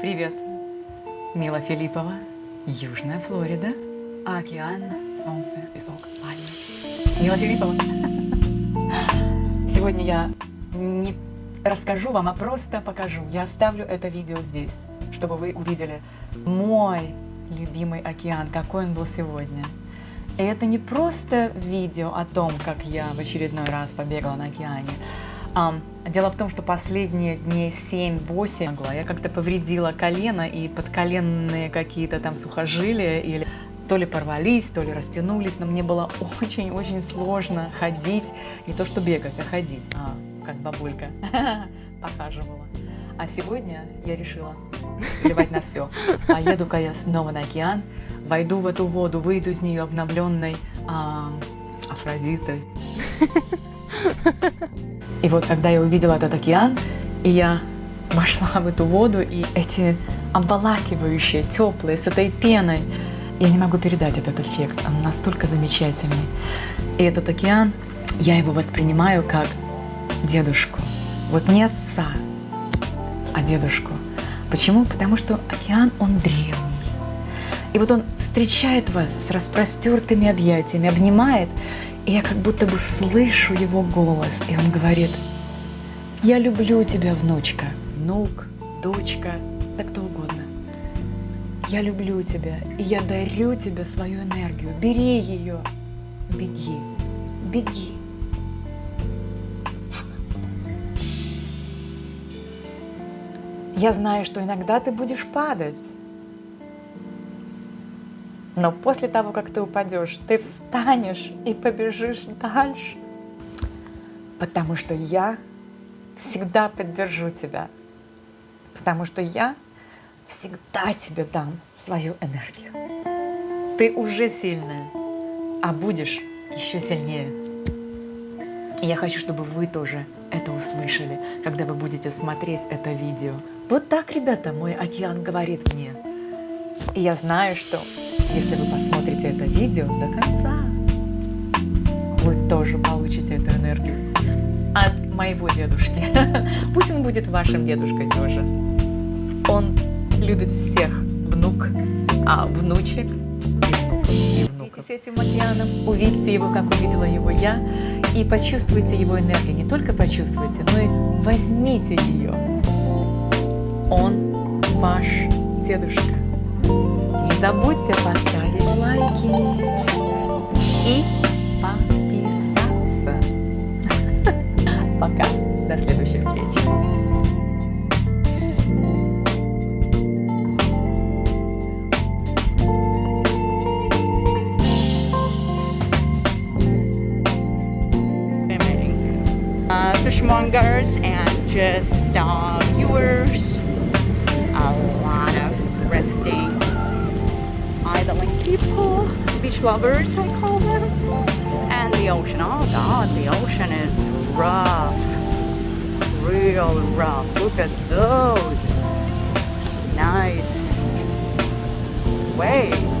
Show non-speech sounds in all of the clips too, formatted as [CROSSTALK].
Привет! Мила Филиппова, Южная Флорида, океан, солнце, песок, пальмы. Мила Филиппова. Сегодня я не расскажу вам, а просто покажу. Я оставлю это видео здесь, чтобы вы увидели мой любимый океан, какой он был сегодня. И это не просто видео о том, как я в очередной раз побегала на океане. Um, дело в том, что последние дней 7-8 я как-то повредила колено и подколенные какие-то там сухожилия или то ли порвались, то ли растянулись, но мне было очень-очень сложно ходить, не то что бегать, а ходить, а, как бабулька [LAUGHS] похаживала. А сегодня я решила плевать на все. А еду-ка я снова на океан, войду в эту воду, выйду из нее обновленной а, Афродитой. И вот когда я увидела этот океан, и я вошла в эту воду, и эти обволакивающие, теплые, с этой пеной, я не могу передать этот эффект, он настолько замечательный. И этот океан, я его воспринимаю как дедушку. Вот не отца, а дедушку. Почему? Потому что океан, он древний. И вот он встречает вас с распростертыми объятиями, обнимает, и я как будто бы слышу его голос, и он говорит, «Я люблю тебя, внучка, внук, дочка, да кто угодно. Я люблю тебя, и я дарю тебе свою энергию. Бери ее, беги, беги. Я знаю, что иногда ты будешь падать, но после того, как ты упадешь, ты встанешь и побежишь дальше, потому что я всегда поддержу тебя, потому что я всегда тебе дам свою энергию. Ты уже сильная, а будешь еще сильнее. И я хочу, чтобы вы тоже это услышали, когда вы будете смотреть это видео. Вот так, ребята, мой океан говорит мне. И я знаю, что если вы посмотрите это видео до конца, вы тоже получите эту энергию от моего дедушки. [LAUGHS] Пусть он будет вашим дедушкой тоже. Он любит всех внук, а внучек и внуков. с этим океаном, увидьте его, как увидела его я, и почувствуйте его энергию. Не только почувствуйте, но и возьмите ее. Он ваш дедушка. Не забудьте поставить лайки и подписаться. [LAUGHS] Пока, до следующих встреч. fishmongers and just uh, viewers. A lot of resting people, beach lovers I call them. And the ocean, oh god, the ocean is rough. Real rough. Look at those. Nice waves.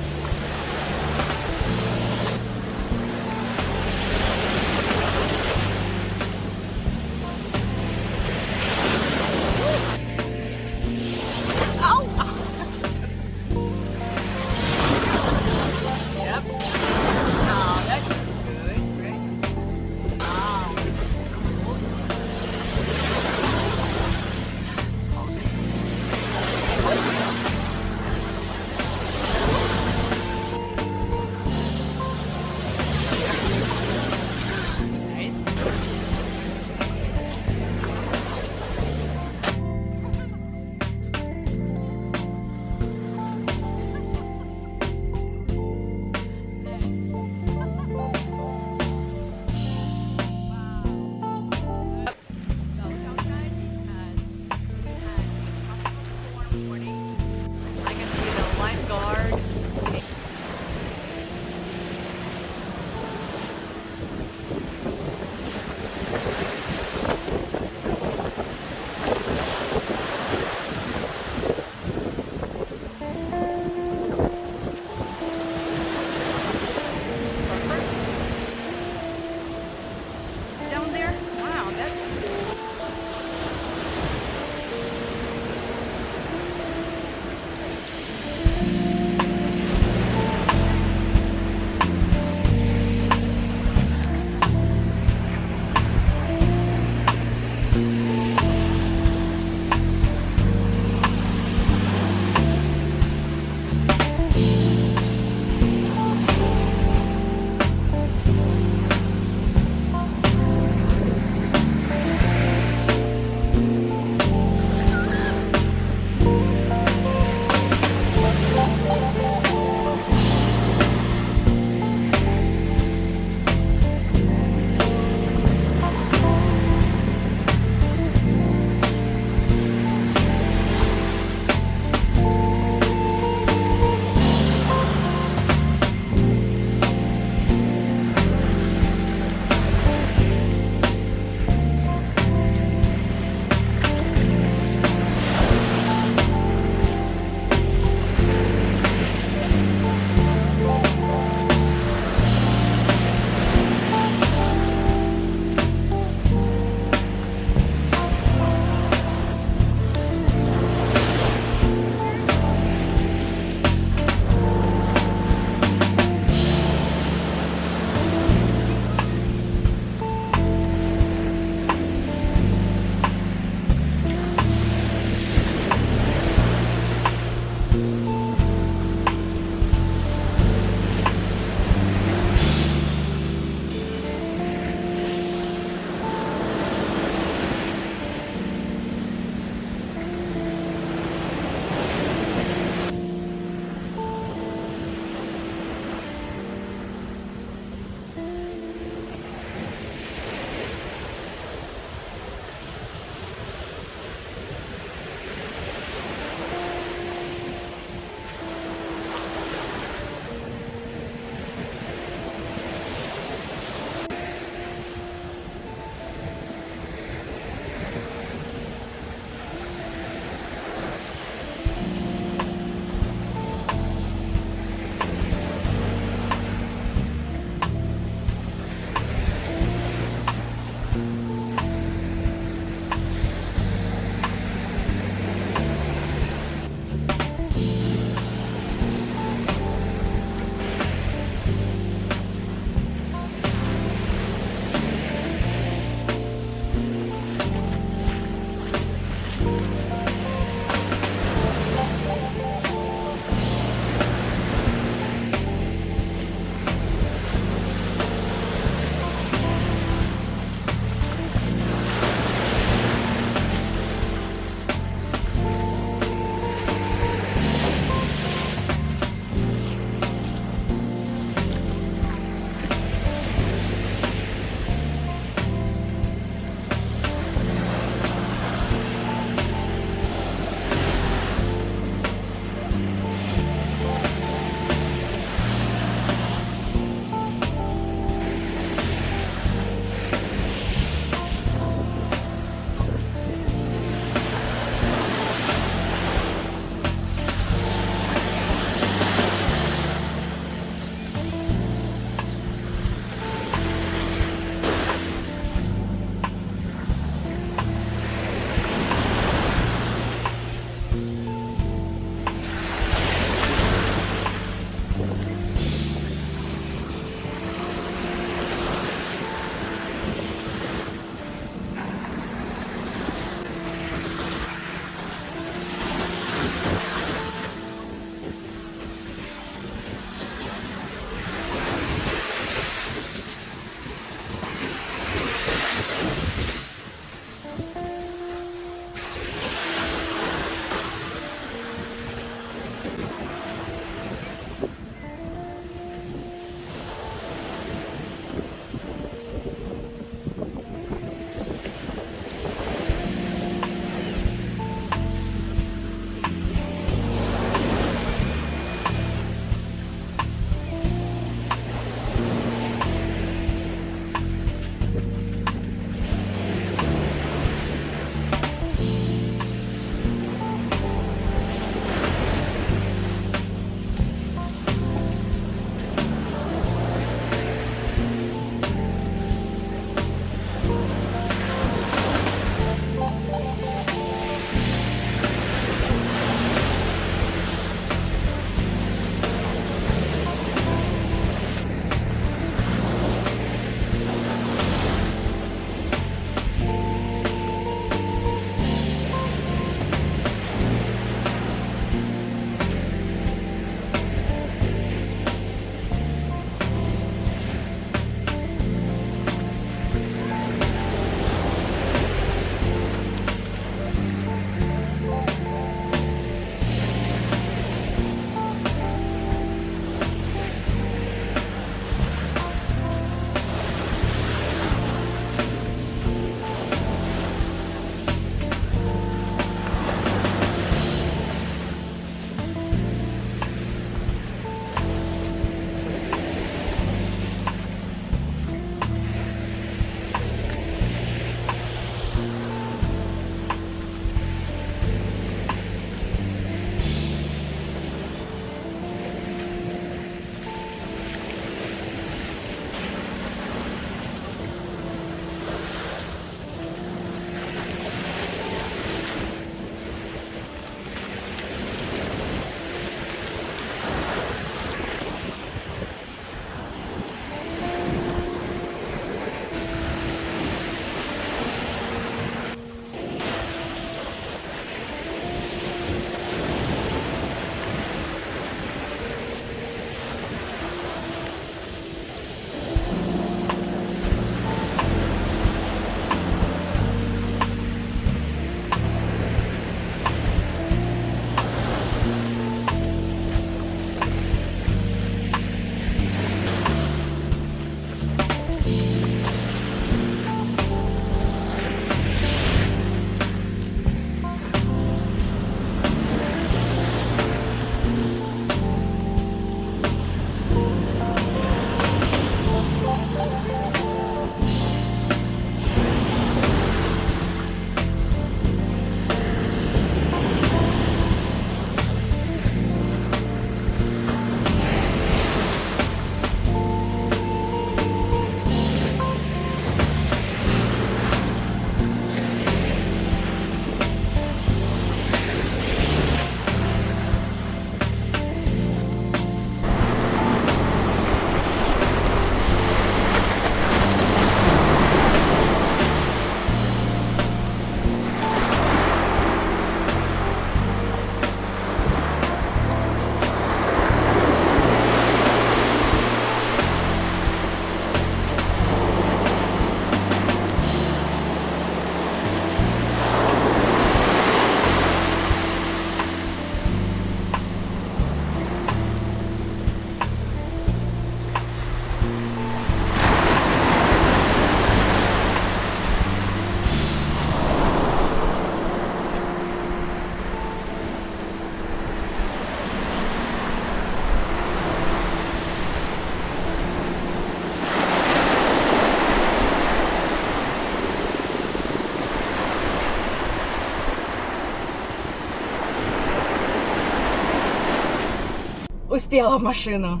Успела в машину.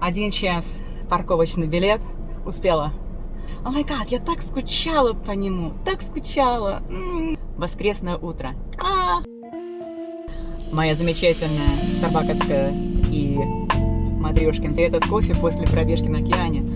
Один час парковочный билет. Успела. О май гад, я так скучала по нему. Так скучала. М. Воскресное утро. А. Моя замечательная старбаковская и матрешкин. И этот кофе после пробежки на океане.